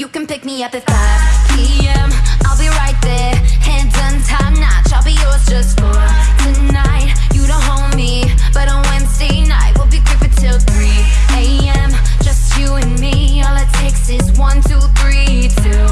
You can pick me up at 5 p.m. I'll be right there, hands on time, notch. I'll be yours just for tonight. You don't hold me, but on Wednesday night we'll be creeping till 3 a.m. Just you and me. All it takes is one, two, three, two.